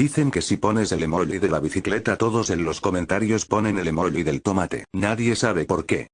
Dicen que si pones el emoji de la bicicleta todos en los comentarios ponen el emoji del tomate. Nadie sabe por qué.